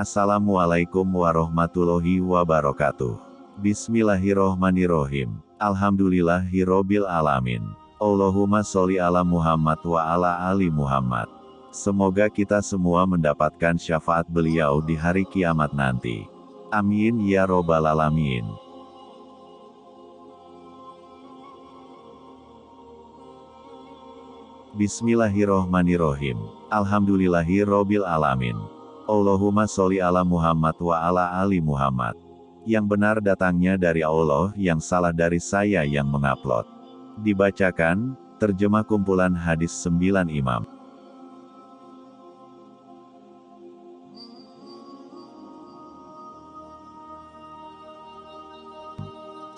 Assalamualaikum warahmatullahi wabarakatuh. Bismillahirrohmanirrohim. Alhamdulillahirrobil alamin. Allahumma sholli ala Muhammad wa ala ali Muhammad. Semoga kita semua mendapatkan syafaat beliau di hari kiamat nanti. Amin ya robbal alamin. Bismillahirrohmanirrohim. Alhamdulillahirrobil alamin. Allahumma sholli ala Muhammad wa ala ali Muhammad. Yang benar datangnya dari Allah, yang salah dari saya yang mengupload. Dibacakan, terjemah kumpulan hadis sembilan imam.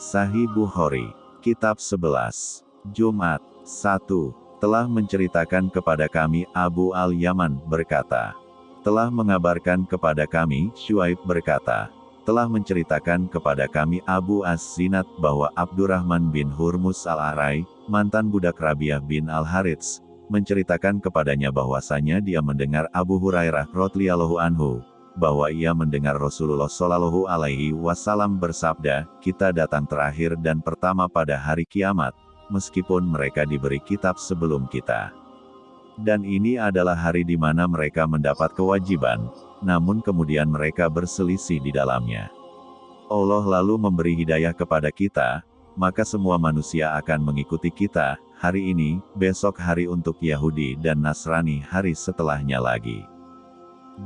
Sahih Bukhari, Kitab 11, Jumat, 1 telah menceritakan kepada kami Abu Al-Yaman berkata, telah mengabarkan kepada kami Shuaib berkata, telah menceritakan kepada kami Abu As-Zinat bahwa Abdurrahman bin Hurmus Al-Arai, mantan budak Rabiah bin Al-Harits, menceritakan kepadanya bahwasanya dia mendengar Abu Hurairah radhiyallahu anhu, bahwa ia mendengar Rasulullah Shallallahu alaihi wasallam bersabda, "Kita datang terakhir dan pertama pada hari kiamat, meskipun mereka diberi kitab sebelum kita. Dan ini adalah hari di mana mereka mendapat kewajiban, namun kemudian mereka berselisih di dalamnya. Allah lalu memberi hidayah kepada kita, maka semua manusia akan mengikuti kita, hari ini, besok hari untuk Yahudi dan Nasrani hari setelahnya lagi.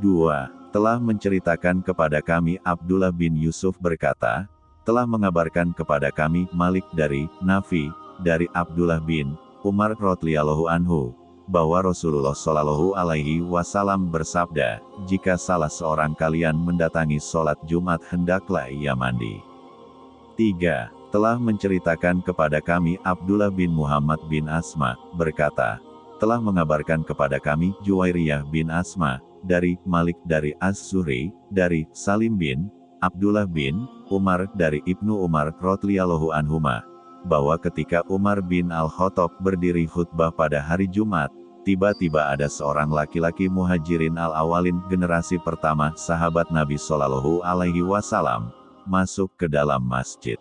2. Telah menceritakan kepada kami Abdullah bin Yusuf berkata, telah mengabarkan kepada kami Malik dari Nafi, dari Abdullah bin Umar radhiyallahu anhu bahwa Rasulullah Shallallahu alaihi wasallam bersabda, jika salah seorang kalian mendatangi sholat Jumat hendaklah ia mandi. 3. Telah menceritakan kepada kami Abdullah bin Muhammad bin Asma, berkata, telah mengabarkan kepada kami Juwairiyah bin Asma, dari Malik dari Az-Zuhri, dari Salim bin Abdullah bin Umar dari Ibnu Umar radhiyallahu anhuma, bahwa ketika Umar bin Al-Khattab berdiri khutbah pada hari Jumat, tiba-tiba ada seorang laki-laki muhajirin al-awalin generasi pertama sahabat Nabi Shallallahu Alaihi Wasallam masuk ke dalam masjid.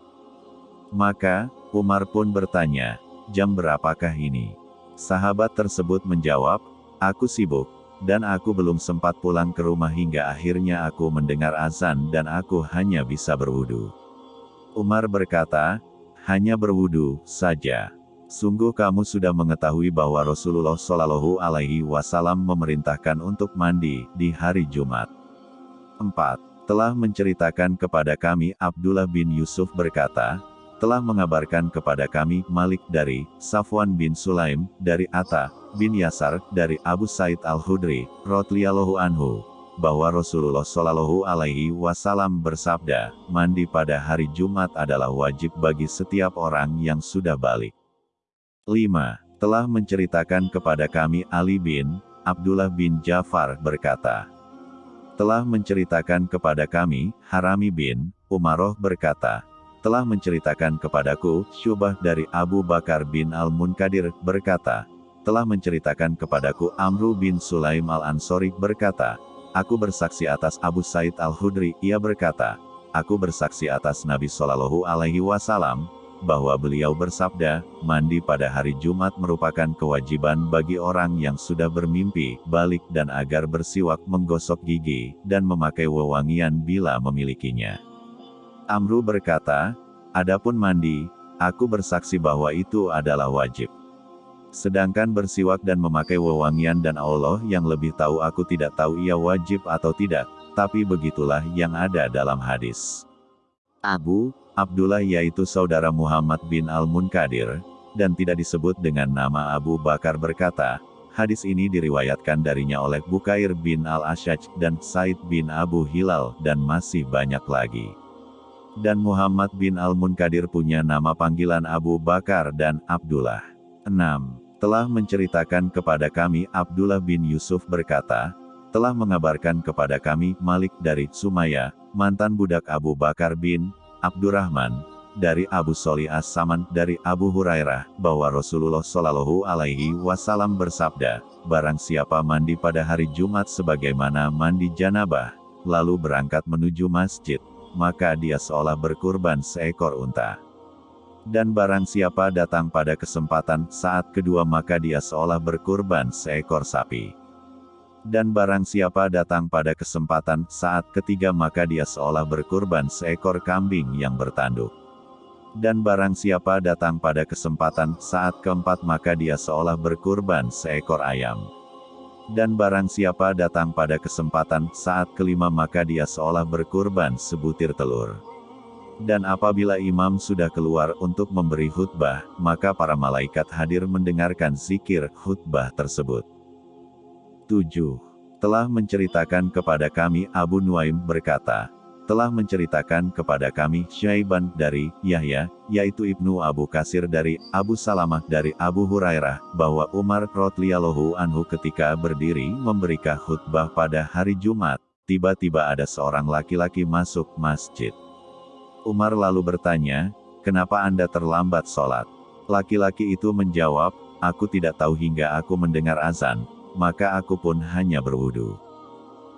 Maka, Umar pun bertanya, jam berapakah ini? Sahabat tersebut menjawab, aku sibuk, dan aku belum sempat pulang ke rumah hingga akhirnya aku mendengar azan dan aku hanya bisa berwudu. Umar berkata, hanya berwudu saja. Sungguh kamu sudah mengetahui bahwa Rasulullah Shallallahu Alaihi Wasallam memerintahkan untuk mandi di hari Jumat. 4. Telah menceritakan kepada kami Abdullah bin Yusuf berkata, telah mengabarkan kepada kami Malik dari Safwan bin Sulaim, dari Atta bin Yasar, dari Abu Said al-Hudri, radhiyallahu anhu, bahwa Rasulullah Shallallahu Alaihi Wasallam bersabda, mandi pada hari Jumat adalah wajib bagi setiap orang yang sudah balik. 5. Telah menceritakan kepada kami Ali bin Abdullah bin Jafar berkata, telah menceritakan kepada kami Harami bin Umaroh berkata, telah menceritakan kepadaku Syubah dari Abu Bakar bin Al-Munkadir berkata, telah menceritakan kepadaku Amru bin Sulaim Al-Ansori berkata, Aku bersaksi atas Abu Said Al-Hudri, ia berkata, Aku bersaksi atas Nabi Shallallahu Alaihi Wasallam, bahwa beliau bersabda, mandi pada hari Jumat merupakan kewajiban bagi orang yang sudah bermimpi, balik dan agar bersiwak menggosok gigi, dan memakai wewangian bila memilikinya. Amru berkata, Adapun mandi, aku bersaksi bahwa itu adalah wajib. Sedangkan bersiwak dan memakai wewangian dan Allah yang lebih tahu aku tidak tahu ia wajib atau tidak, tapi begitulah yang ada dalam hadis. Abu, Abdullah yaitu saudara Muhammad bin Al-Munkadir, dan tidak disebut dengan nama Abu Bakar berkata, hadis ini diriwayatkan darinya oleh Bukair bin Al-Ashaj dan Said bin Abu Hilal dan masih banyak lagi. Dan Muhammad bin Al-Munkadir punya nama panggilan Abu Bakar dan Abdullah. 6 telah menceritakan kepada kami Abdullah bin Yusuf berkata, telah mengabarkan kepada kami Malik dari Sumaya, mantan budak Abu Bakar bin Abdurrahman, dari Abu Soli As-Saman dari Abu Hurairah, bahwa Rasulullah Shallallahu Alaihi Wasallam bersabda, barang siapa mandi pada hari Jumat sebagaimana mandi janabah, lalu berangkat menuju masjid, maka dia seolah berkurban seekor unta. Dan barang siapa datang pada kesempatan saat kedua maka dia seolah berkurban seekor sapi. Dan barang siapa datang pada kesempatan saat ketiga maka dia seolah berkurban seekor kambing yang bertanduk. Dan barang siapa datang pada kesempatan saat keempat maka dia seolah berkurban seekor ayam. Dan barang siapa datang pada kesempatan saat kelima maka dia seolah berkurban sebutir telur. Dan apabila imam sudah keluar untuk memberi khutbah, maka para malaikat hadir mendengarkan zikir khutbah tersebut. 7. Telah menceritakan kepada kami Abu Nuaim berkata, telah menceritakan kepada kami Syaiban dari Yahya, yaitu Ibnu Abu Kasir dari Abu Salamah dari Abu Hurairah, bahwa Umar radhiyallahu anhu ketika berdiri memberikan khutbah pada hari Jumat, tiba-tiba ada seorang laki-laki masuk masjid. Umar lalu bertanya, kenapa Anda terlambat sholat? Laki-laki itu menjawab, aku tidak tahu hingga aku mendengar azan, maka aku pun hanya berwudu.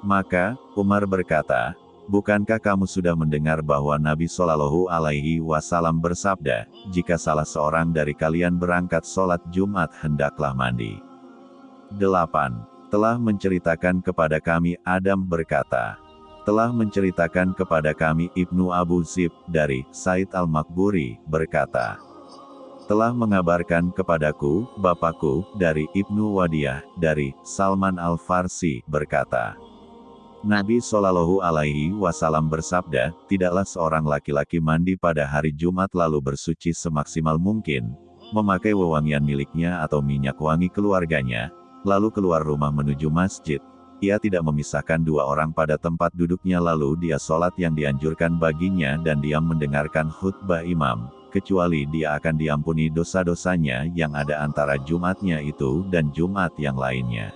Maka, Umar berkata, Bukankah kamu sudah mendengar bahwa Nabi Shallallahu Alaihi Wasallam bersabda, jika salah seorang dari kalian berangkat sholat Jumat hendaklah mandi. 8. Telah menceritakan kepada kami Adam berkata, telah menceritakan kepada kami Ibnu Abu Zib dari Said Al-Makburi berkata, telah mengabarkan kepadaku, Bapakku, dari Ibnu Wadiyah, dari Salman Al-Farsi, berkata, Nabi Shallallahu Alaihi Wasallam bersabda, tidaklah seorang laki-laki mandi pada hari Jumat lalu bersuci semaksimal mungkin, memakai wewangian miliknya atau minyak wangi keluarganya, lalu keluar rumah menuju masjid. Ia tidak memisahkan dua orang pada tempat duduknya lalu dia sholat yang dianjurkan baginya dan diam mendengarkan khutbah imam, kecuali dia akan diampuni dosa-dosanya yang ada antara Jumatnya itu dan Jumat yang lainnya.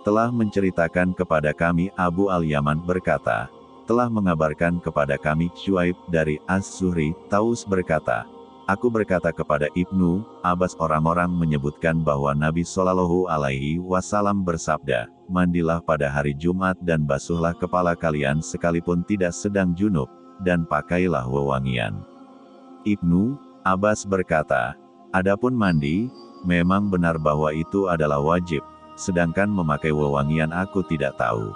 Telah menceritakan kepada kami Abu Al-Yaman berkata, telah mengabarkan kepada kami Shuaib dari As-Zuhri, Taus berkata, Aku berkata kepada Ibnu Abbas orang-orang menyebutkan bahwa Nabi Shallallahu Alaihi Wasallam bersabda, mandilah pada hari Jumat dan basuhlah kepala kalian sekalipun tidak sedang junub, dan pakailah wewangian. Ibnu Abbas berkata, Adapun mandi, memang benar bahwa itu adalah wajib, sedangkan memakai wewangian aku tidak tahu.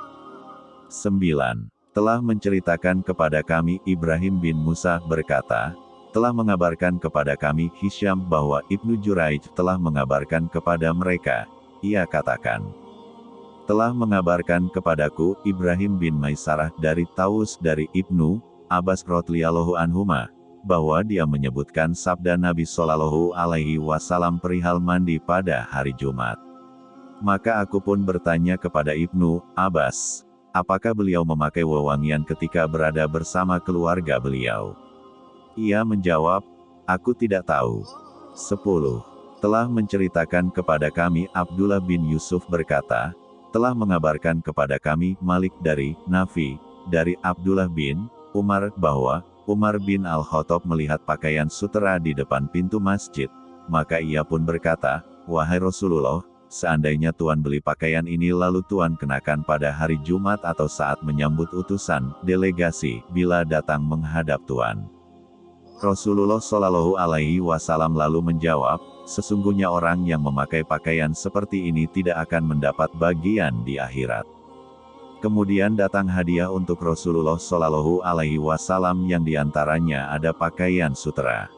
9. Telah menceritakan kepada kami Ibrahim bin Musa berkata, telah mengabarkan kepada kami Hisham bahwa Ibnu Juraij telah mengabarkan kepada mereka, ia katakan, telah mengabarkan kepadaku Ibrahim bin Maisarah dari Taus dari Ibnu Abbas radhiyallahu anhuma bahwa dia menyebutkan sabda Nabi Shallallahu alaihi wasallam perihal mandi pada hari Jumat. Maka aku pun bertanya kepada Ibnu Abbas, apakah beliau memakai wewangian ketika berada bersama keluarga beliau? Ia menjawab, aku tidak tahu. 10. Telah menceritakan kepada kami Abdullah bin Yusuf berkata, telah mengabarkan kepada kami Malik dari Nafi, dari Abdullah bin Umar bahwa Umar bin Al-Khattab melihat pakaian sutera di depan pintu masjid, maka ia pun berkata, Wahai Rasulullah, Seandainya Tuan beli pakaian ini lalu Tuan kenakan pada hari Jumat atau saat menyambut utusan, delegasi, bila datang menghadap Tuan. Rasulullah Shallallahu Alaihi Wasallam lalu menjawab, sesungguhnya orang yang memakai pakaian seperti ini tidak akan mendapat bagian di akhirat. Kemudian datang hadiah untuk Rasulullah Shallallahu Alaihi Wasallam yang di antaranya ada pakaian sutera.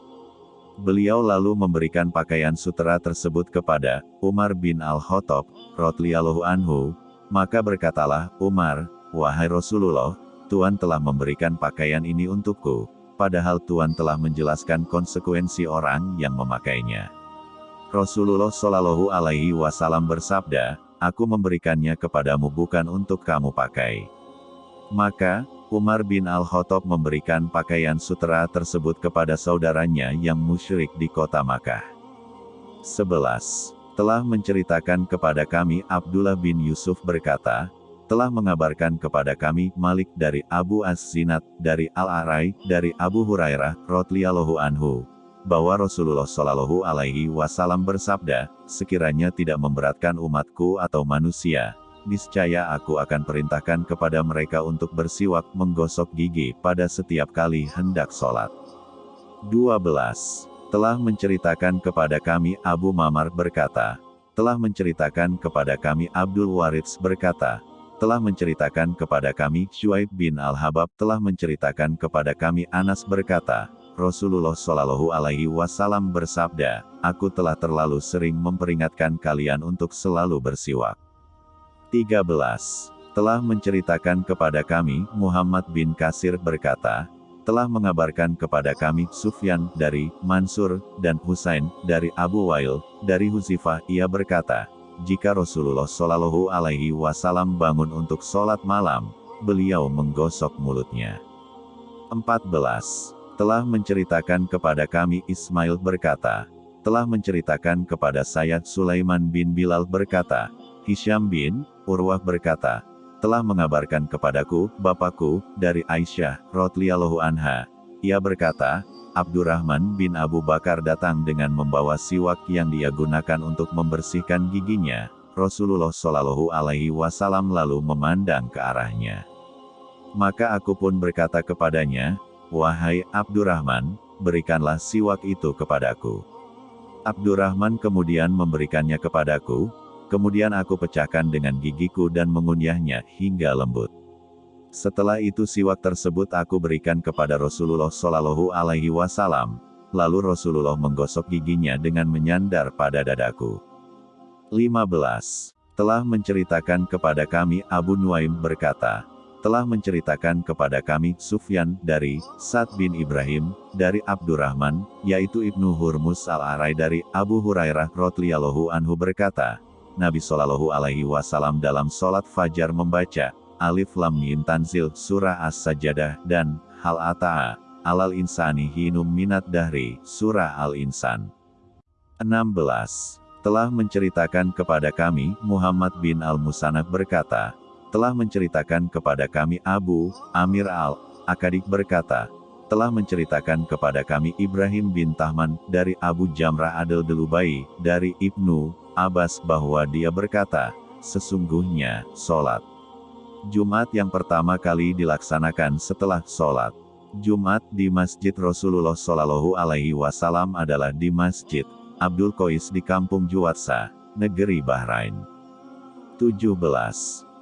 Beliau lalu memberikan pakaian sutera tersebut kepada Umar bin Al-Khattab, radhiyallahu anhu, maka berkatalah Umar, wahai Rasulullah, Tuhan telah memberikan pakaian ini untukku, padahal Tuhan telah menjelaskan konsekuensi orang yang memakainya. Rasulullah Shallallahu Alaihi Wasallam bersabda, Aku memberikannya kepadamu bukan untuk kamu pakai. Maka, Umar bin Al-Khattab memberikan pakaian sutera tersebut kepada saudaranya yang musyrik di kota Makkah. 11. Telah menceritakan kepada kami Abdullah bin Yusuf berkata, telah mengabarkan kepada kami Malik dari Abu As-Zinat, dari Al-Arai, dari Abu Hurairah, radhiyallahu anhu, bahwa Rasulullah Shallallahu Alaihi Wasallam bersabda, sekiranya tidak memberatkan umatku atau manusia, niscaya aku akan perintahkan kepada mereka untuk bersiwak menggosok gigi pada setiap kali hendak sholat. 12. Telah menceritakan kepada kami Abu Mamar berkata, telah menceritakan kepada kami Abdul Warits berkata, telah menceritakan kepada kami Shuaib bin Al-Habab telah menceritakan kepada kami Anas berkata, Rasulullah Shallallahu Alaihi Wasallam bersabda, Aku telah terlalu sering memperingatkan kalian untuk selalu bersiwak. 13. Telah menceritakan kepada kami, Muhammad bin Kasir berkata, telah mengabarkan kepada kami Sufyan dari Mansur dan Husain dari Abu Wail dari Huzifah ia berkata, jika Rasulullah Shallallahu Alaihi Wasallam bangun untuk sholat malam, beliau menggosok mulutnya. 14. Telah menceritakan kepada kami Ismail berkata, telah menceritakan kepada saya Sulaiman bin Bilal berkata, Hisham bin Urwah berkata, telah mengabarkan kepadaku, bapakku, dari Aisyah, Rotliyallahu anha. Ia berkata, Abdurrahman bin Abu Bakar datang dengan membawa siwak yang dia gunakan untuk membersihkan giginya. Rasulullah Shallallahu Alaihi Wasallam lalu memandang ke arahnya. Maka aku pun berkata kepadanya, Wahai Abdurrahman, berikanlah siwak itu kepadaku. Abdurrahman kemudian memberikannya kepadaku, Kemudian aku pecahkan dengan gigiku dan mengunyahnya hingga lembut. Setelah itu siwak tersebut aku berikan kepada Rasulullah Shallallahu Alaihi Wasallam. Lalu Rasulullah menggosok giginya dengan menyandar pada dadaku. 15. Telah menceritakan kepada kami Abu Nuaim berkata, telah menceritakan kepada kami Sufyan dari Sa'd bin Ibrahim dari Abdurrahman, yaitu Ibnu Hurmus al-Arai dari Abu Hurairah radhiyallahu anhu berkata, Nabi Shallallahu Alaihi Wasallam dalam sholat fajar membaca Alif Lam Mim Tanzil Surah As-Sajadah dan Hal Ata'a Alal Insani Hinum Minat Dahri Surah Al-Insan 16. Telah menceritakan kepada kami Muhammad bin Al-Musanab berkata, telah menceritakan kepada kami Abu Amir Al-Akadik berkata, telah menceritakan kepada kami Ibrahim bin Tahman dari Abu Jamrah Adel Delubai dari Ibnu Abbas bahwa dia berkata, sesungguhnya, sholat. Jumat yang pertama kali dilaksanakan setelah sholat. Jumat di Masjid Rasulullah Shallallahu Alaihi Wasallam adalah di Masjid Abdul Qais di Kampung Juwatsa, negeri Bahrain. 17.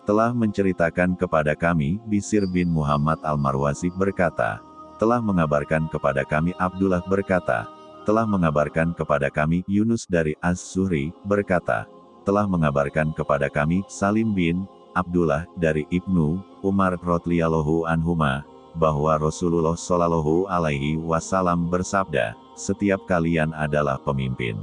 Telah menceritakan kepada kami, Bisir bin Muhammad Al-Marwazi berkata, telah mengabarkan kepada kami Abdullah berkata, telah mengabarkan kepada kami Yunus dari Az-Zuhri, berkata, telah mengabarkan kepada kami Salim bin Abdullah dari Ibnu Umar radhiyallahu anhuma bahwa Rasulullah shallallahu alaihi wasallam bersabda, setiap kalian adalah pemimpin.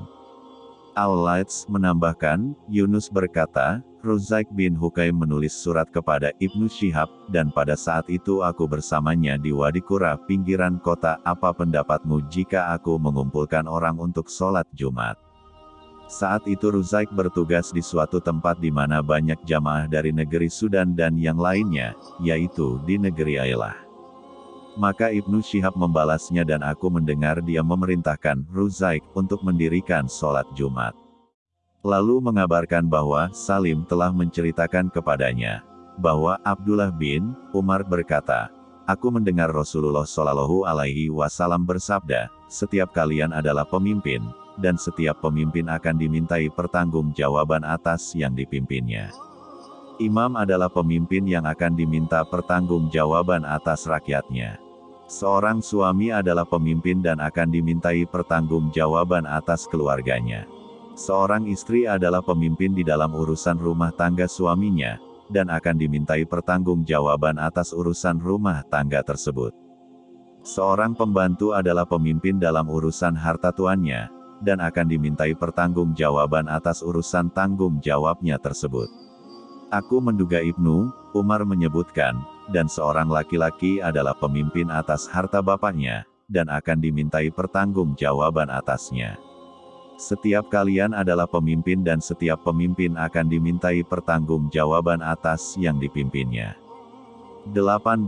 Al-Laits menambahkan, Yunus berkata, Ruzaik bin Hukaim menulis surat kepada Ibnu Syihab, dan pada saat itu aku bersamanya di Wadi Kura, pinggiran kota, apa pendapatmu jika aku mengumpulkan orang untuk sholat Jumat? Saat itu Ruzaik bertugas di suatu tempat di mana banyak jamaah dari negeri Sudan dan yang lainnya, yaitu di negeri Ailah. Maka Ibnu Syihab membalasnya dan aku mendengar dia memerintahkan Ruzaik untuk mendirikan sholat Jumat. Lalu mengabarkan bahwa Salim telah menceritakan kepadanya bahwa Abdullah bin Umar berkata, Aku mendengar Rasulullah Shallallahu Alaihi Wasallam bersabda, setiap kalian adalah pemimpin, dan setiap pemimpin akan dimintai pertanggungjawaban atas yang dipimpinnya. Imam adalah pemimpin yang akan diminta pertanggungjawaban atas rakyatnya. Seorang suami adalah pemimpin dan akan dimintai pertanggungjawaban atas keluarganya. Seorang istri adalah pemimpin di dalam urusan rumah tangga suaminya, dan akan dimintai pertanggungjawaban atas urusan rumah tangga tersebut. Seorang pembantu adalah pemimpin dalam urusan harta tuannya, dan akan dimintai pertanggungjawaban atas urusan tanggung jawabnya tersebut. Aku menduga Ibnu Umar menyebutkan, dan seorang laki-laki adalah pemimpin atas harta bapaknya, dan akan dimintai pertanggungjawaban atasnya. Setiap kalian adalah pemimpin dan setiap pemimpin akan dimintai pertanggungjawaban atas yang dipimpinnya. 18.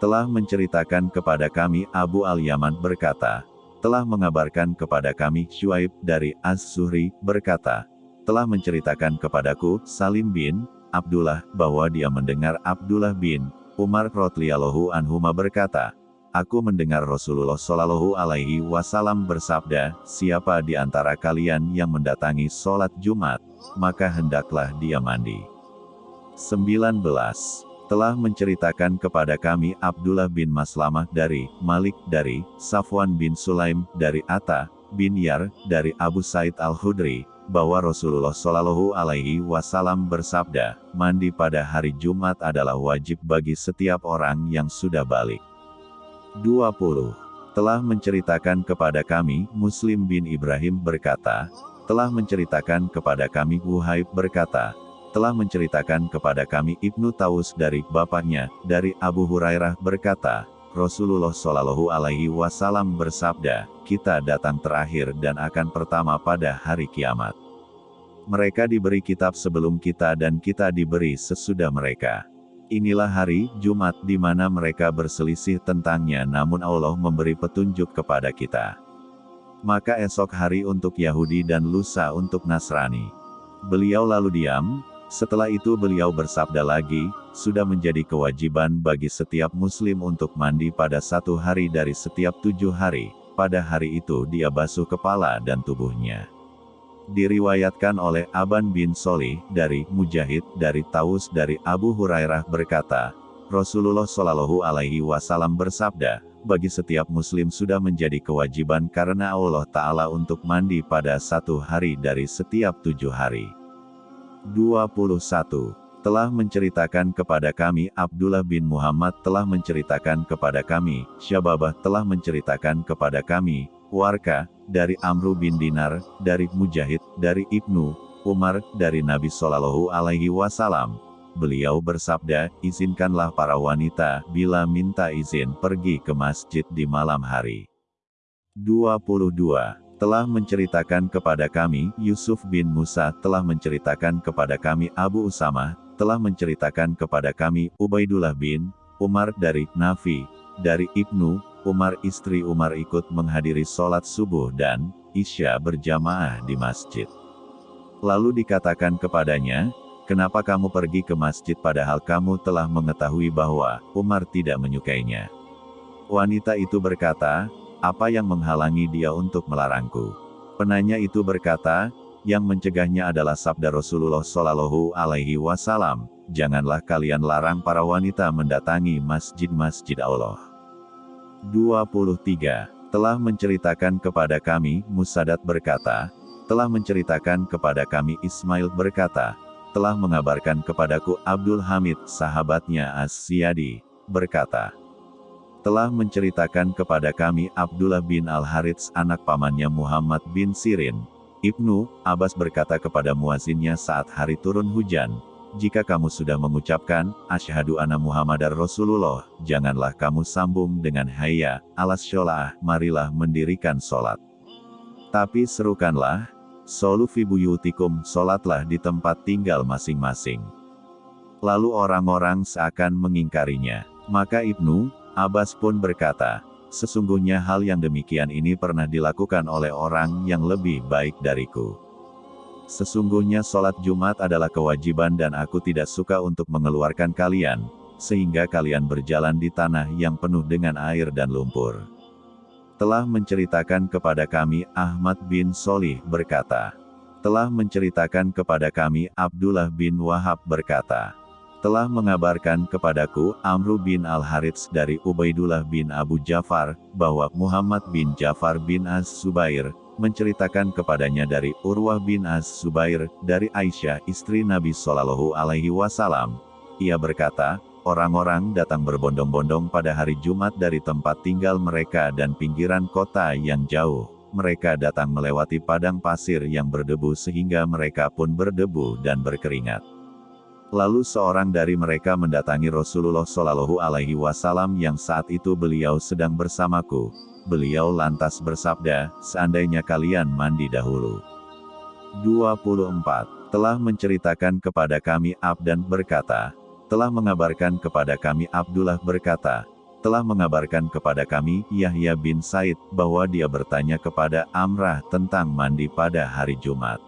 Telah menceritakan kepada kami Abu Al-Yaman berkata, telah mengabarkan kepada kami Shuaib dari Az-Zuhri berkata, telah menceritakan kepadaku, Salim bin Abdullah, bahwa dia mendengar Abdullah bin Umar radhiyallahu anhuma berkata, Aku mendengar Rasulullah Shallallahu Alaihi Wasallam bersabda, siapa di antara kalian yang mendatangi sholat Jumat, maka hendaklah dia mandi. 19. Telah menceritakan kepada kami Abdullah bin Maslamah dari Malik dari Safwan bin Sulaim dari Atta bin Yar dari Abu Said al-Hudri bahwa Rasulullah Shallallahu Alaihi Wasallam bersabda, mandi pada hari Jumat adalah wajib bagi setiap orang yang sudah balik. 20. Telah menceritakan kepada kami, Muslim bin Ibrahim berkata, telah menceritakan kepada kami Wuhaib berkata, telah menceritakan kepada kami Ibnu Taus dari bapaknya, dari Abu Hurairah berkata, Rasulullah Shallallahu Alaihi Wasallam bersabda, kita datang terakhir dan akan pertama pada hari kiamat. Mereka diberi kitab sebelum kita dan kita diberi sesudah mereka. Inilah hari Jumat di mana mereka berselisih tentangnya namun Allah memberi petunjuk kepada kita. Maka esok hari untuk Yahudi dan lusa untuk Nasrani. Beliau lalu diam, setelah itu beliau bersabda lagi, sudah menjadi kewajiban bagi setiap muslim untuk mandi pada satu hari dari setiap tujuh hari, pada hari itu dia basuh kepala dan tubuhnya. Diriwayatkan oleh Aban bin Solih, dari Mujahid, dari Taus dari Abu Hurairah berkata, Rasulullah Shallallahu Alaihi Wasallam bersabda, bagi setiap muslim sudah menjadi kewajiban karena Allah Ta'ala untuk mandi pada satu hari dari setiap tujuh hari. 21. Telah menceritakan kepada kami Abdullah bin Muhammad telah menceritakan kepada kami, Syababah telah menceritakan kepada kami, Warka, dari Amru bin Dinar, dari Mujahid, dari Ibnu, Umar, dari Nabi Shallallahu Alaihi Wasallam. Beliau bersabda, izinkanlah para wanita, bila minta izin pergi ke masjid di malam hari. 22 telah menceritakan kepada kami, Yusuf bin Musa telah menceritakan kepada kami Abu Usama, telah menceritakan kepada kami Ubaidullah bin Umar dari Nafi, dari Ibnu Umar istri Umar ikut menghadiri sholat subuh dan Isya berjamaah di masjid. Lalu dikatakan kepadanya, kenapa kamu pergi ke masjid padahal kamu telah mengetahui bahwa Umar tidak menyukainya. Wanita itu berkata, apa yang menghalangi dia untuk melarangku? Penanya itu berkata, yang mencegahnya adalah sabda Rasulullah Shallallahu Alaihi Wasallam, janganlah kalian larang para wanita mendatangi masjid-masjid Allah. 23. Telah menceritakan kepada kami, Musadat berkata, telah menceritakan kepada kami Ismail berkata, telah mengabarkan kepadaku Abdul Hamid, sahabatnya As-Siyadi, berkata, telah menceritakan kepada kami Abdullah bin Al-Harits anak pamannya Muhammad bin Sirin. Ibnu Abbas berkata kepada muazinnya saat hari turun hujan, jika kamu sudah mengucapkan, Asyhadu anna Muhammadar Rasulullah, janganlah kamu sambung dengan hayya, alas sholah, marilah mendirikan sholat. Tapi serukanlah, Solu fi buyutikum, sholatlah di tempat tinggal masing-masing. Lalu orang-orang seakan mengingkarinya. Maka Ibnu Abbas pun berkata, sesungguhnya hal yang demikian ini pernah dilakukan oleh orang yang lebih baik dariku. Sesungguhnya sholat Jumat adalah kewajiban dan aku tidak suka untuk mengeluarkan kalian, sehingga kalian berjalan di tanah yang penuh dengan air dan lumpur. Telah menceritakan kepada kami Ahmad bin Solih berkata, telah menceritakan kepada kami Abdullah bin Wahab berkata, telah mengabarkan kepadaku, Amru bin Al-Harits dari Ubaidullah bin Abu Jafar, bahwa Muhammad bin Jafar bin Az-Subair, menceritakan kepadanya dari Urwah bin Az-Subair, dari Aisyah istri Nabi Shallallahu Alaihi Wasallam. Ia berkata, orang-orang datang berbondong-bondong pada hari Jumat dari tempat tinggal mereka dan pinggiran kota yang jauh. Mereka datang melewati padang pasir yang berdebu sehingga mereka pun berdebu dan berkeringat. Lalu seorang dari mereka mendatangi Rasulullah Shallallahu Alaihi Wasallam yang saat itu beliau sedang bersamaku. Beliau lantas bersabda, seandainya kalian mandi dahulu. 24. Telah menceritakan kepada kami Abdan berkata, telah mengabarkan kepada kami Abdullah berkata, telah mengabarkan kepada kami Yahya bin Said bahwa dia bertanya kepada Amrah tentang mandi pada hari Jumat.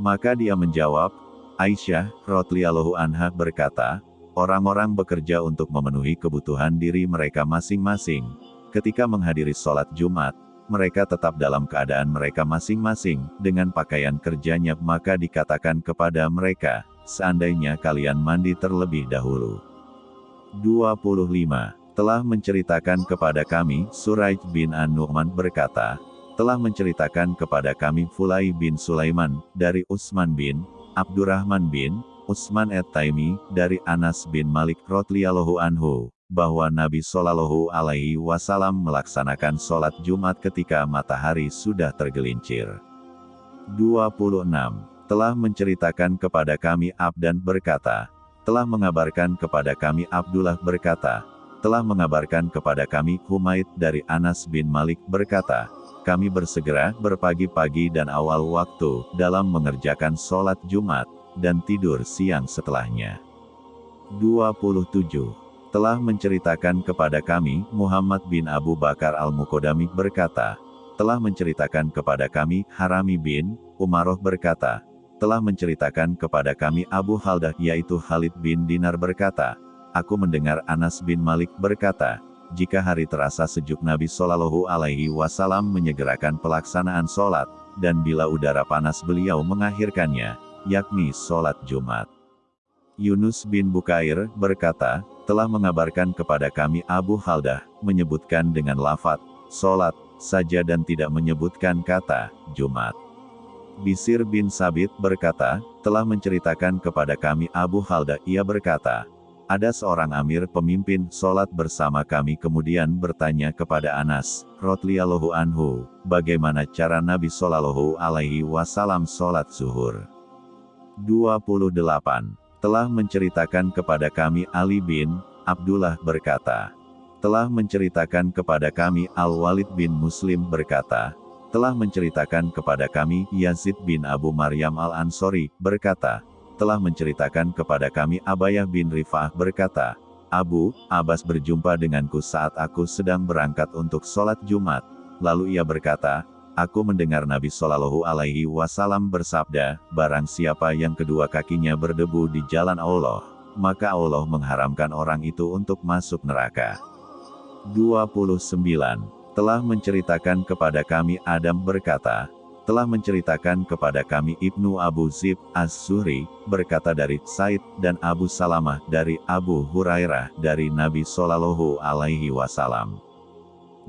Maka dia menjawab, Aisyah, Rotliallahu Anha berkata, orang-orang bekerja untuk memenuhi kebutuhan diri mereka masing-masing. Ketika menghadiri sholat Jumat, mereka tetap dalam keadaan mereka masing-masing, dengan pakaian kerjanya maka dikatakan kepada mereka, seandainya kalian mandi terlebih dahulu. 25. Telah menceritakan kepada kami, Suraij bin An-Nu'man berkata, telah menceritakan kepada kami Fulai bin Sulaiman, dari Usman bin, Abdurrahman bin Utsman et-Taimi dari Anas bin Malik radhiyallahu anhu bahwa Nabi Shallallahu alaihi wasallam melaksanakan sholat Jumat ketika matahari sudah tergelincir. 26. Telah menceritakan kepada kami Abdan berkata, telah mengabarkan kepada kami Abdullah berkata, telah mengabarkan kepada kami Humaid dari Anas bin Malik berkata, kami bersegera berpagi-pagi dan awal waktu dalam mengerjakan sholat Jumat, dan tidur siang setelahnya. 27. Telah menceritakan kepada kami, Muhammad bin Abu Bakar al-Mukodami berkata, telah menceritakan kepada kami, Harami bin, Umaroh berkata, telah menceritakan kepada kami Abu Haldah yaitu Khalid bin Dinar berkata, aku mendengar Anas bin Malik berkata, jika hari terasa sejuk Nabi Shallallahu Alaihi Wasallam menyegerakan pelaksanaan sholat, dan bila udara panas beliau mengakhirkannya, yakni sholat Jumat. Yunus bin Bukair berkata, telah mengabarkan kepada kami Abu Haldah, menyebutkan dengan lafat, sholat, saja dan tidak menyebutkan kata, Jumat. Bisir bin Sabit berkata, telah menceritakan kepada kami Abu Haldah, ia berkata, ada seorang amir pemimpin sholat bersama kami kemudian bertanya kepada Anas, Rotliallahu anhu, bagaimana cara Nabi Shallallahu alaihi wasallam sholat zuhur. 28. Telah menceritakan kepada kami Ali bin, Abdullah berkata, telah menceritakan kepada kami Al-Walid bin Muslim berkata, telah menceritakan kepada kami Yazid bin Abu Maryam Al-Ansori, berkata, telah menceritakan kepada kami Abayah bin Rifah berkata, Abu, Abbas berjumpa denganku saat aku sedang berangkat untuk sholat Jumat. Lalu ia berkata, Aku mendengar Nabi Shallallahu Alaihi Wasallam bersabda, Barang siapa yang kedua kakinya berdebu di jalan Allah, maka Allah mengharamkan orang itu untuk masuk neraka. 29. Telah menceritakan kepada kami Adam berkata, telah menceritakan kepada kami Ibnu Abu Zib Az-Zuhri, berkata dari Said dan Abu Salamah dari Abu Hurairah dari Nabi Shallallahu Alaihi Wasallam.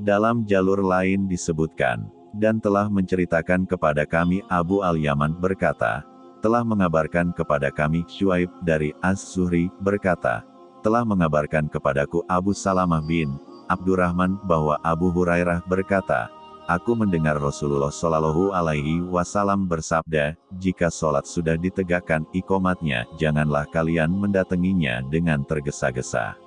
Dalam jalur lain disebutkan, dan telah menceritakan kepada kami Abu Al-Yaman berkata, telah mengabarkan kepada kami Shuaib dari Az-Zuhri berkata, telah mengabarkan kepadaku Abu Salamah bin Abdurrahman bahwa Abu Hurairah berkata, Aku mendengar Rasulullah Shallallahu Alaihi Wasallam bersabda, jika sholat sudah ditegakkan ikomatnya, janganlah kalian mendatanginya dengan tergesa-gesa.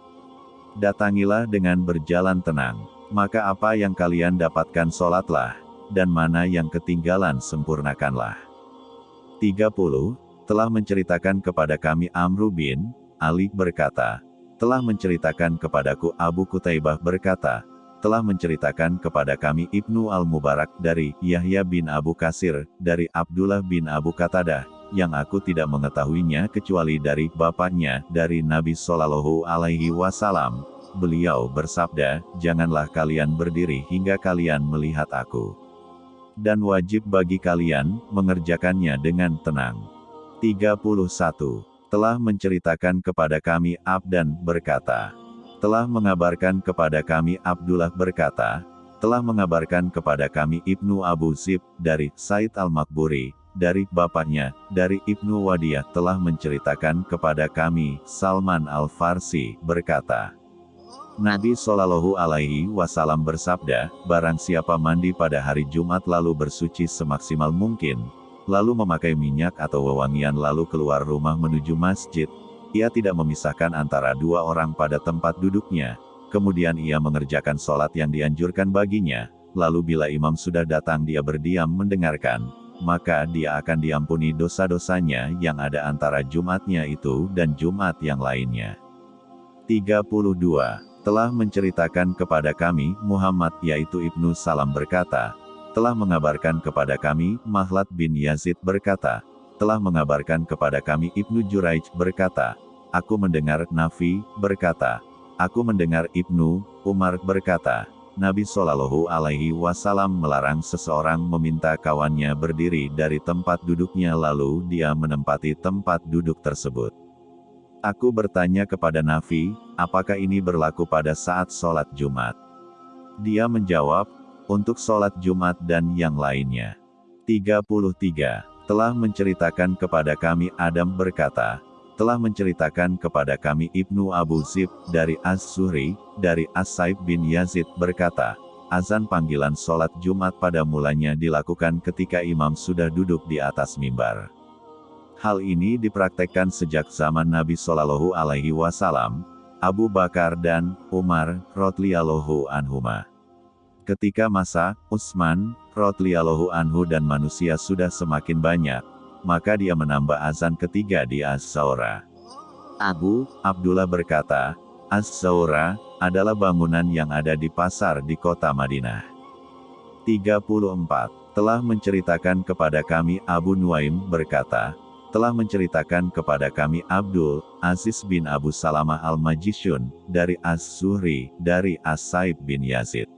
Datangilah dengan berjalan tenang, maka apa yang kalian dapatkan sholatlah, dan mana yang ketinggalan sempurnakanlah. 30. Telah menceritakan kepada kami Amru bin, Ali berkata, telah menceritakan kepadaku Abu Kutaibah berkata, telah menceritakan kepada kami Ibnu Al-Mubarak dari Yahya bin Abu Kasir, dari Abdullah bin Abu Katadah, yang aku tidak mengetahuinya kecuali dari bapaknya, dari Nabi Shallallahu Alaihi Wasallam. Beliau bersabda, janganlah kalian berdiri hingga kalian melihat aku. Dan wajib bagi kalian, mengerjakannya dengan tenang. 31. Telah menceritakan kepada kami Abdan berkata, telah mengabarkan kepada kami Abdullah berkata, telah mengabarkan kepada kami Ibnu Abu Zib, dari Said Al-Makburi, dari bapaknya, dari Ibnu Wadiyah telah menceritakan kepada kami, Salman Al-Farsi, berkata, Nabi Shallallahu Alaihi Wasallam bersabda, barang siapa mandi pada hari Jumat lalu bersuci semaksimal mungkin, lalu memakai minyak atau wewangian lalu keluar rumah menuju masjid, ia tidak memisahkan antara dua orang pada tempat duduknya, kemudian ia mengerjakan sholat yang dianjurkan baginya, lalu bila imam sudah datang dia berdiam mendengarkan, maka dia akan diampuni dosa-dosanya yang ada antara Jumatnya itu dan Jumat yang lainnya. 32. Telah menceritakan kepada kami, Muhammad yaitu Ibnu Salam berkata, telah mengabarkan kepada kami, Mahlat bin Yazid berkata, telah mengabarkan kepada kami Ibnu Juraij berkata, Aku mendengar Nafi berkata, Aku mendengar Ibnu Umar berkata, Nabi Shallallahu Alaihi Wasallam melarang seseorang meminta kawannya berdiri dari tempat duduknya lalu dia menempati tempat duduk tersebut. Aku bertanya kepada Nafi, apakah ini berlaku pada saat sholat Jumat? Dia menjawab, untuk sholat Jumat dan yang lainnya. 33. Telah menceritakan kepada kami Adam berkata, telah menceritakan kepada kami Ibnu Abu Zib, dari As-Suhri, dari As-Saib bin Yazid berkata, azan panggilan sholat Jumat pada mulanya dilakukan ketika imam sudah duduk di atas mimbar. Hal ini dipraktekkan sejak zaman Nabi Shallallahu Alaihi Wasallam, Abu Bakar dan Umar, Rotliyallahu anhuma. Ketika masa Utsman, Rotliyallahu anhu dan manusia sudah semakin banyak, maka dia menambah azan ketiga di Az-Zawra. Abu Abdullah berkata, Az-Zawra adalah bangunan yang ada di pasar di kota Madinah. 34. Telah menceritakan kepada kami Abu Nuaim berkata, telah menceritakan kepada kami Abdul Aziz bin Abu Salamah al-Majisyun, dari Az-Zuhri, dari As-Saib bin Yazid.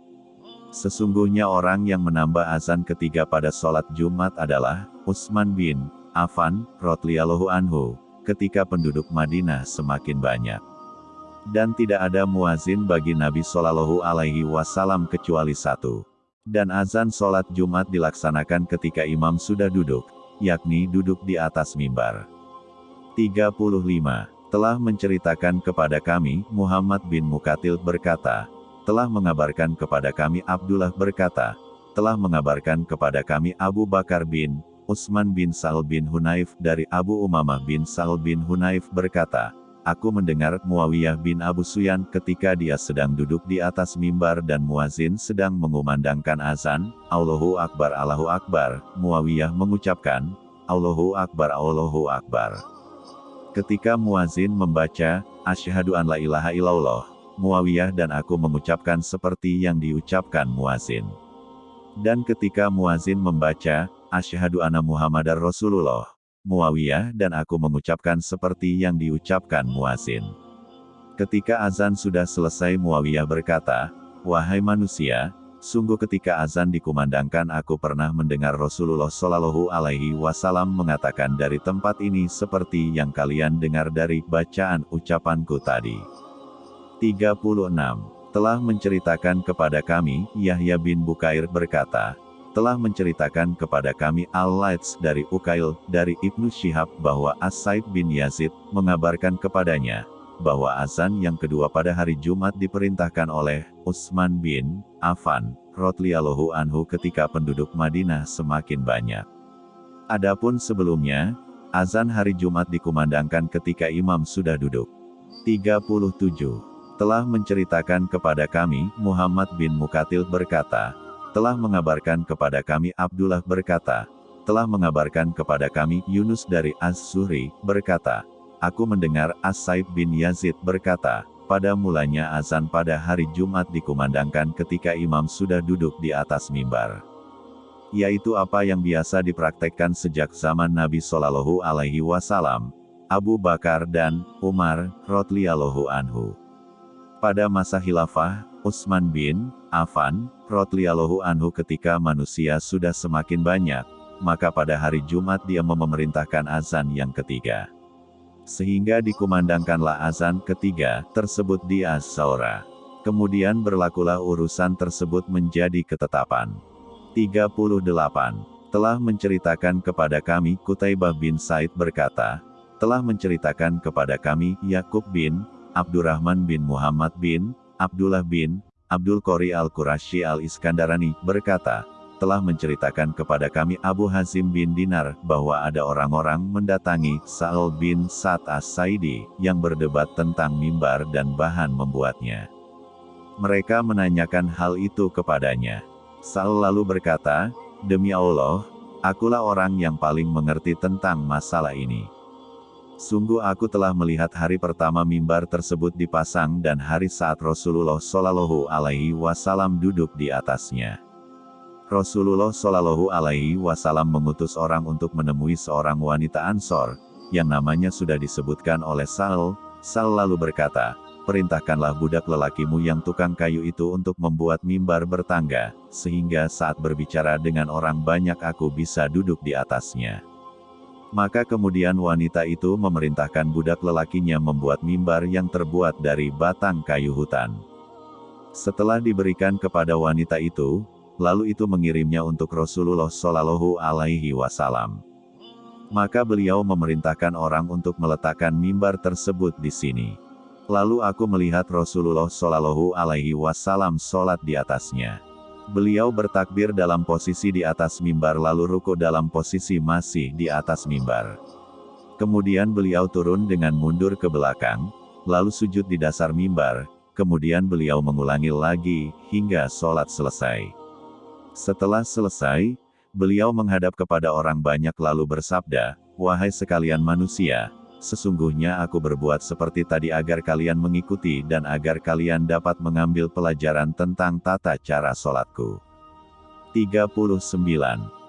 Sesungguhnya orang yang menambah azan ketiga pada sholat Jumat adalah Utsman bin Affan, Rotliyallahu anhu, ketika penduduk Madinah semakin banyak. Dan tidak ada muazin bagi Nabi Shallallahu Alaihi Wasallam kecuali satu. Dan azan sholat Jumat dilaksanakan ketika imam sudah duduk, yakni duduk di atas mimbar. 35. Telah menceritakan kepada kami, Muhammad bin Mukatil berkata, telah mengabarkan kepada kami Abdullah berkata, telah mengabarkan kepada kami Abu Bakar bin Utsman bin Sa'al bin Hunayf dari Abu Umamah bin Sa'al bin Hunayf berkata, Aku mendengar Muawiyah bin Abu Suyan ketika dia sedang duduk di atas mimbar dan muazin sedang mengumandangkan azan, Allahu Akbar Allahu Akbar, Muawiyah mengucapkan, Allahu Akbar Allahu Akbar. Ketika muazin membaca, Asyhadu an la ilaha illallah, Muawiyah dan aku mengucapkan seperti yang diucapkan muazin. Dan ketika muazin membaca, Asyhadu anna Muhammadar Rasulullah. Muawiyah dan aku mengucapkan seperti yang diucapkan muazin. Ketika azan sudah selesai Muawiyah berkata, Wahai manusia, sungguh ketika azan dikumandangkan aku pernah mendengar Rasulullah Shallallahu Alaihi Wasallam mengatakan dari tempat ini seperti yang kalian dengar dari bacaan ucapanku tadi. 36. Telah menceritakan kepada kami, Yahya bin Bukair berkata, telah menceritakan kepada kami Al-Laits dari Ukail, dari Ibnu Syihab bahwa As-Saib bin Yazid, mengabarkan kepadanya, bahwa azan yang kedua pada hari Jumat diperintahkan oleh Utsman bin Affan, Rotliyallahu anhu ketika penduduk Madinah semakin banyak. Adapun sebelumnya, azan hari Jumat dikumandangkan ketika imam sudah duduk. 37. Telah menceritakan kepada kami, Muhammad bin Mukatil berkata, telah mengabarkan kepada kami Abdullah berkata, telah mengabarkan kepada kami Yunus dari Az-Zuhri, berkata, Aku mendengar As-Saib bin Yazid berkata, pada mulanya azan pada hari Jumat dikumandangkan ketika imam sudah duduk di atas mimbar. Yaitu apa yang biasa dipraktekkan sejak zaman Nabi Shallallahu Alaihi Wasallam, Abu Bakar dan Umar, Rotliyallahu anhu. Pada masa khilafah, Utsman bin Affan, Rotliyallahu anhu ketika manusia sudah semakin banyak, maka pada hari Jumat dia memerintahkan azan yang ketiga. Sehingga dikumandangkanlah azan ketiga, tersebut di Az-Zawra. Kemudian berlakulah urusan tersebut menjadi ketetapan. 38. Telah menceritakan kepada kami Kutaibah bin Said berkata, telah menceritakan kepada kami Yakub bin Abdurrahman bin Muhammad bin Abdullah bin Abdul Qori Al-Qurashi Al-Iskandarani berkata, telah menceritakan kepada kami Abu Hazim bin Dinar bahwa ada orang-orang mendatangi Sa'al bin Sa'ad As-Saidi yang berdebat tentang mimbar dan bahan membuatnya. Mereka menanyakan hal itu kepadanya. Sa'al lalu berkata, Demi Allah, akulah orang yang paling mengerti tentang masalah ini. Sungguh aku telah melihat hari pertama mimbar tersebut dipasang dan hari saat Rasulullah Shallallahu Alaihi Wasallam duduk di atasnya. Rasulullah Shallallahu Alaihi Wasallam mengutus orang untuk menemui seorang wanita Ansor, yang namanya sudah disebutkan oleh Sal. Sal lalu berkata, perintahkanlah budak lelakimu yang tukang kayu itu untuk membuat mimbar bertangga, sehingga saat berbicara dengan orang banyak aku bisa duduk di atasnya. Maka kemudian wanita itu memerintahkan budak lelakinya membuat mimbar yang terbuat dari batang kayu hutan. Setelah diberikan kepada wanita itu, lalu itu mengirimnya untuk Rasulullah Shallallahu Alaihi Wasallam. Maka beliau memerintahkan orang untuk meletakkan mimbar tersebut di sini. Lalu aku melihat Rasulullah Shallallahu Alaihi Wasallam sholat di atasnya. Beliau bertakbir dalam posisi di atas mimbar lalu ruko dalam posisi masih di atas mimbar. Kemudian beliau turun dengan mundur ke belakang, lalu sujud di dasar mimbar, kemudian beliau mengulangi lagi, hingga sholat selesai. Setelah selesai, beliau menghadap kepada orang banyak lalu bersabda, Wahai sekalian manusia, sesungguhnya aku berbuat seperti tadi agar kalian mengikuti dan agar kalian dapat mengambil pelajaran tentang tata cara sholatku. 39.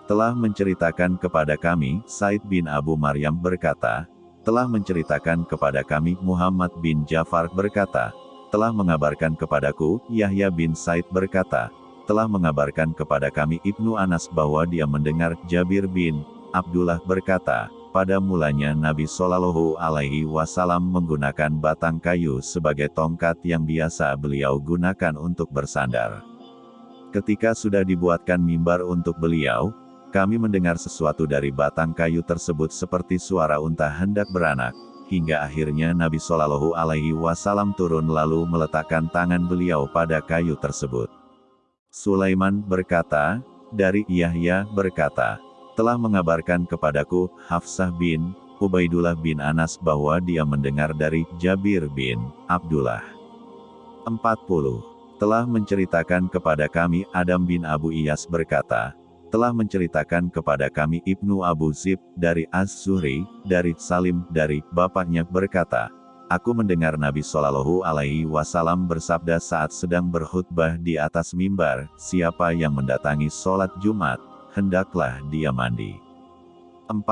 Telah menceritakan kepada kami, Said bin Abu Maryam berkata, telah menceritakan kepada kami Muhammad bin Jafar berkata, telah mengabarkan kepadaku, Yahya bin Said berkata, telah mengabarkan kepada kami Ibnu Anas bahwa dia mendengar Jabir bin Abdullah berkata, pada mulanya Nabi Shallallahu Alaihi Wasallam menggunakan batang kayu sebagai tongkat yang biasa beliau gunakan untuk bersandar. Ketika sudah dibuatkan mimbar untuk beliau, kami mendengar sesuatu dari batang kayu tersebut seperti suara unta hendak beranak, hingga akhirnya Nabi Shallallahu Alaihi Wasallam turun lalu meletakkan tangan beliau pada kayu tersebut. Sulaiman berkata, dari Yahya berkata, telah mengabarkan kepadaku, Hafsah bin, Ubaidullah bin Anas bahwa dia mendengar dari Jabir bin, Abdullah. 40. Telah menceritakan kepada kami Adam bin Abu Iyas berkata, telah menceritakan kepada kami Ibnu Abu Zib, dari Az-Zuhri, dari Salim, dari bapaknya berkata, Aku mendengar Nabi Shallallahu Alaihi Wasallam bersabda saat sedang berkhutbah di atas mimbar, siapa yang mendatangi sholat Jumat, hendaklah dia mandi. 41.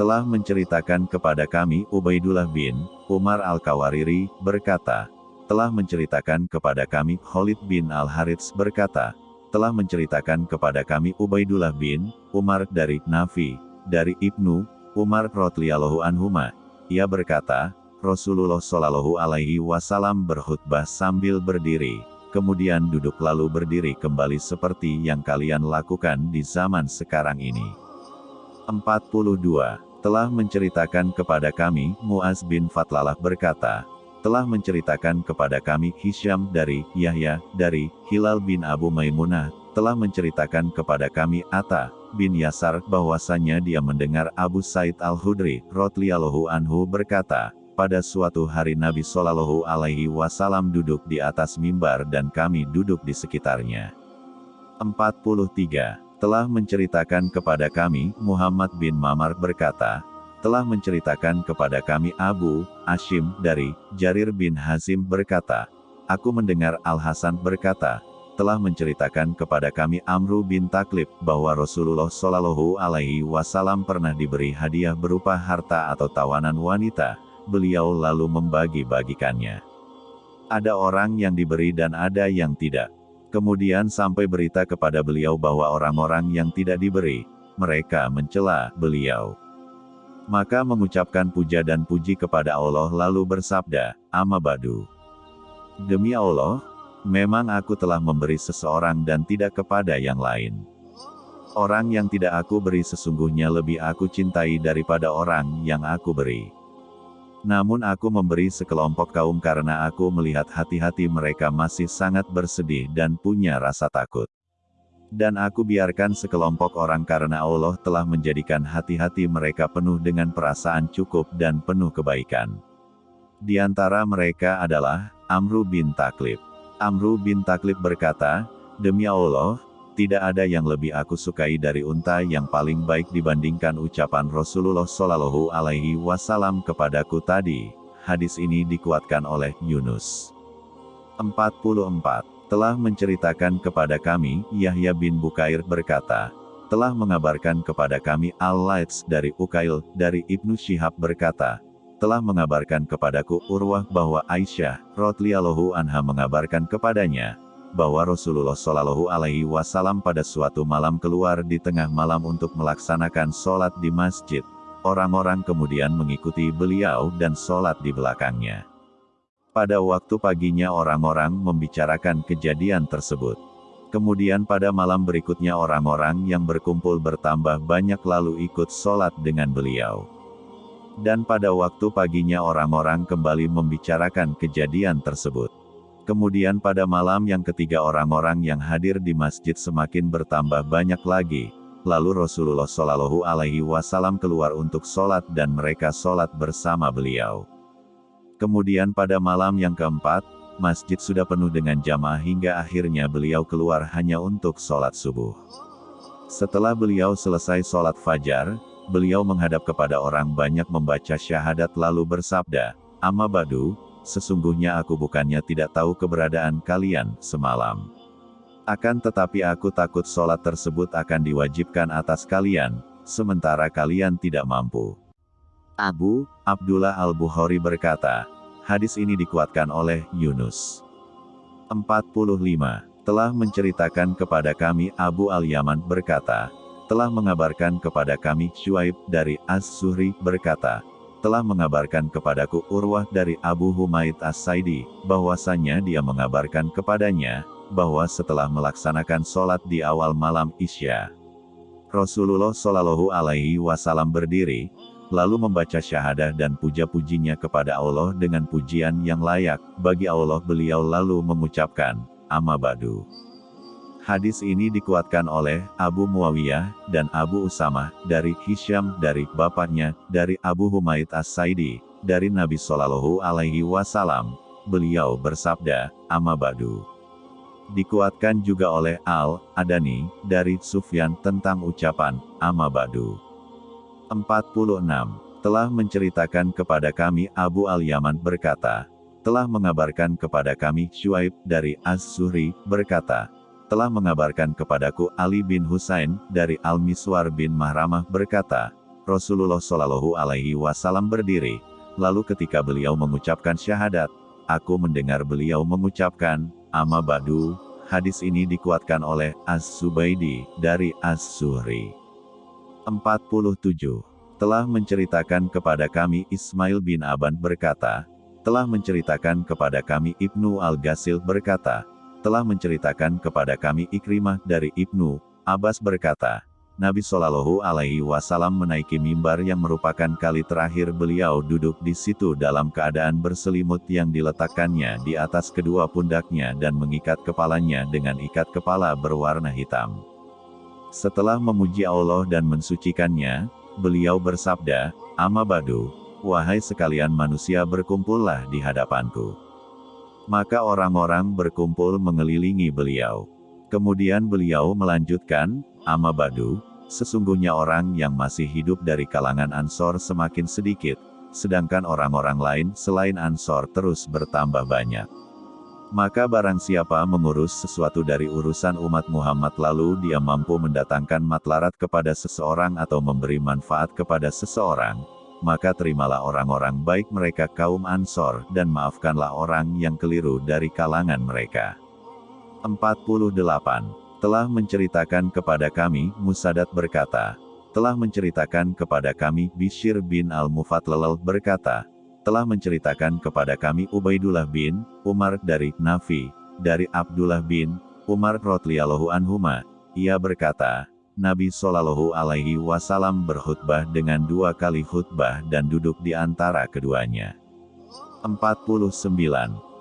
Telah menceritakan kepada kami Ubaidullah bin Umar Al-Kawariri, berkata, telah menceritakan kepada kami Khalid bin Al-Harits berkata, telah menceritakan kepada kami Ubaidullah bin Umar dari Nafi, dari Ibnu Umar Rotliyallahu anhumah, ia berkata, Rasulullah Shallallahu Alaihi Wasallam berkhutbah sambil berdiri, kemudian duduk lalu berdiri kembali seperti yang kalian lakukan di zaman sekarang ini. 42. Telah menceritakan kepada kami, Muaz bin Fatlalah berkata, telah menceritakan kepada kami Hisham dari Yahya, dari Hilal bin Abu Maimunah, telah menceritakan kepada kami Atta, bin Yasar bahwasanya dia mendengar Abu Said Al-Hudri, Rotliyallahu Anhu berkata, pada suatu hari Nabi Shallallahu Alaihi Wasallam duduk di atas mimbar dan kami duduk di sekitarnya. 43. Telah menceritakan kepada kami, Muhammad bin Mamar berkata, telah menceritakan kepada kami Abu, Ashim, dari, Jarir bin Hazim berkata, Aku mendengar Al-Hasan berkata, telah menceritakan kepada kami Amru bin Taklib bahwa Rasulullah Shallallahu Alaihi Wasallam pernah diberi hadiah berupa harta atau tawanan wanita. Beliau lalu membagi-bagikannya. Ada orang yang diberi dan ada yang tidak. Kemudian sampai berita kepada beliau bahwa orang-orang yang tidak diberi, mereka mencela beliau. Maka mengucapkan puja dan puji kepada Allah lalu bersabda, Amabadu. Demi Allah, Memang aku telah memberi seseorang dan tidak kepada yang lain. Orang yang tidak aku beri sesungguhnya lebih aku cintai daripada orang yang aku beri. Namun aku memberi sekelompok kaum karena aku melihat hati-hati mereka masih sangat bersedih dan punya rasa takut. Dan aku biarkan sekelompok orang karena Allah telah menjadikan hati-hati mereka penuh dengan perasaan cukup dan penuh kebaikan. Di antara mereka adalah Amru bin Taklib. Amru bin Taklib berkata, Demi Allah, tidak ada yang lebih aku sukai dari unta yang paling baik dibandingkan ucapan Rasulullah Shallallahu Alaihi Wasallam kepadaku tadi. Hadis ini dikuatkan oleh Yunus. 44. telah menceritakan kepada kami, Yahya bin Bukair berkata, telah mengabarkan kepada kami Al-Laits dari Ukail, dari Ibnu Syihab berkata, telah mengabarkan kepadaku Urwah bahwa Aisyah, Rotlialohu anha mengabarkan kepadanya, bahwa Rasulullah Shallallahu Alaihi Wasallam pada suatu malam keluar di tengah malam untuk melaksanakan sholat di masjid. Orang-orang kemudian mengikuti beliau dan sholat di belakangnya. Pada waktu paginya orang-orang membicarakan kejadian tersebut. Kemudian pada malam berikutnya orang-orang yang berkumpul bertambah banyak lalu ikut sholat dengan beliau. Dan pada waktu paginya orang-orang kembali membicarakan kejadian tersebut. Kemudian pada malam yang ketiga orang-orang yang hadir di masjid semakin bertambah banyak lagi. Lalu Rasulullah Shallallahu Alaihi Wasallam keluar untuk sholat dan mereka sholat bersama beliau. Kemudian pada malam yang keempat, masjid sudah penuh dengan jamaah hingga akhirnya beliau keluar hanya untuk sholat subuh. Setelah beliau selesai sholat fajar, beliau menghadap kepada orang banyak membaca syahadat lalu bersabda, Amma badu, sesungguhnya aku bukannya tidak tahu keberadaan kalian semalam. Akan tetapi aku takut sholat tersebut akan diwajibkan atas kalian, sementara kalian tidak mampu. Abu Abdullah Al-Bukhari berkata, hadis ini dikuatkan oleh Yunus. 45. Telah menceritakan kepada kami Abu Al-Yaman berkata, telah mengabarkan kepada kami Shuaib dari As-Suhri berkata, telah mengabarkan kepadaku Urwah dari Abu Humaid As-Saidi, bahwasanya dia mengabarkan kepadanya, bahwa setelah melaksanakan sholat di awal malam Isya, Rasulullah Shallallahu Alaihi Wasallam berdiri, lalu membaca syahadah dan puja-pujinya kepada Allah dengan pujian yang layak, bagi Allah beliau lalu mengucapkan, Amma Badu. Hadis ini dikuatkan oleh Abu Muawiyah dan Abu Usama dari Hisham dari bapaknya dari Abu Humaid As-Saidi dari Nabi Shallallahu Alaihi Wasallam. Beliau bersabda, Amma Badu. Dikuatkan juga oleh Al-Adani dari Sufyan tentang ucapan Amma Badu. 46. Telah menceritakan kepada kami Abu Al-Yaman berkata, telah mengabarkan kepada kami Shuaib dari Az-Zuhri, berkata, telah mengabarkan kepadaku Ali bin Husain dari Al-Miswar bin Mahramah berkata, Rasulullah Shallallahu Alaihi Wasallam berdiri, lalu ketika beliau mengucapkan syahadat, aku mendengar beliau mengucapkan, Amma Badu, hadis ini dikuatkan oleh Az-Zubaidi dari Az-Zuhri. 47. Telah menceritakan kepada kami Ismail bin Aban berkata, telah menceritakan kepada kami Ibnu Al-Ghasil berkata, telah menceritakan kepada kami Ikrimah dari Ibnu Abbas berkata, Nabi Shallallahu Alaihi Wasallam menaiki mimbar yang merupakan kali terakhir beliau duduk di situ dalam keadaan berselimut yang diletakkannya di atas kedua pundaknya dan mengikat kepalanya dengan ikat kepala berwarna hitam. Setelah memuji Allah dan mensucikannya, beliau bersabda, Amma badu, wahai sekalian manusia berkumpullah di hadapanku. Maka orang-orang berkumpul mengelilingi beliau. Kemudian beliau melanjutkan, Amma badu, sesungguhnya orang yang masih hidup dari kalangan Ansor semakin sedikit, sedangkan orang-orang lain selain Ansor terus bertambah banyak. Maka barang siapa mengurus sesuatu dari urusan umat Muhammad lalu dia mampu mendatangkan matlarat kepada seseorang atau memberi manfaat kepada seseorang, maka terimalah orang-orang baik mereka kaum Ansor dan maafkanlah orang yang keliru dari kalangan mereka. 48. Telah menceritakan kepada kami, Musadat berkata, telah menceritakan kepada kami Bishir bin Al-Mufatlal berkata, telah menceritakan kepada kami Ubaidullah bin Umar dari Nafi, dari Abdullah bin Umar Rotliyallahu anhuma. Ia berkata, Nabi Shallallahu Alaihi Wasallam berkhutbah dengan dua kali khutbah dan duduk di antara keduanya. 49.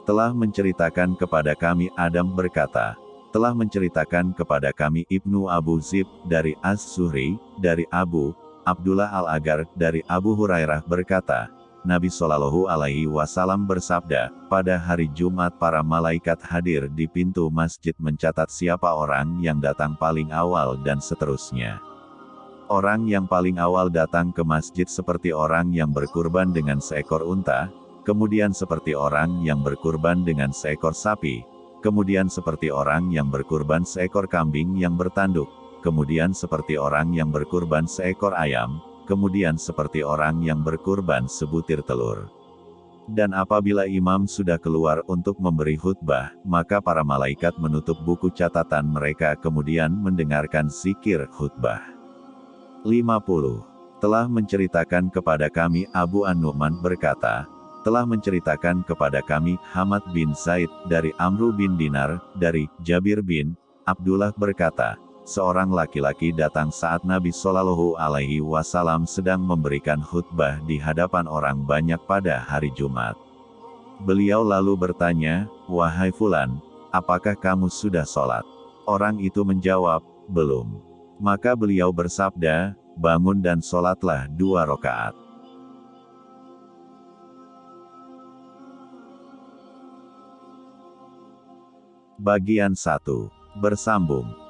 Telah menceritakan kepada kami Adam berkata, telah menceritakan kepada kami Ibnu Abu Zib dari As-Suhri, dari Abu Abdullah Al-Agar dari Abu Hurairah berkata, Nabi Shallallahu Alaihi Wasallam bersabda, pada hari Jumat para malaikat hadir di pintu masjid mencatat siapa orang yang datang paling awal dan seterusnya. Orang yang paling awal datang ke masjid seperti orang yang berkurban dengan seekor unta, kemudian seperti orang yang berkurban dengan seekor sapi, kemudian seperti orang yang berkurban seekor kambing yang bertanduk, kemudian seperti orang yang berkurban seekor ayam, kemudian seperti orang yang berkurban sebutir telur. Dan apabila imam sudah keluar untuk memberi khutbah, maka para malaikat menutup buku catatan mereka kemudian mendengarkan zikir khutbah. 50. Telah menceritakan kepada kami Abu An-Nu'man berkata, telah menceritakan kepada kami Hamad bin Said dari Amru bin Dinar, dari Jabir bin Abdullah berkata, seorang laki-laki datang saat Nabi Shallallahu Alaihi Wasallam sedang memberikan khutbah di hadapan orang banyak pada hari Jumat. Beliau lalu bertanya, Wahai Fulan, apakah kamu sudah sholat? Orang itu menjawab, belum. Maka beliau bersabda, bangun dan sholatlah dua rakaat. Bagian 1. Bersambung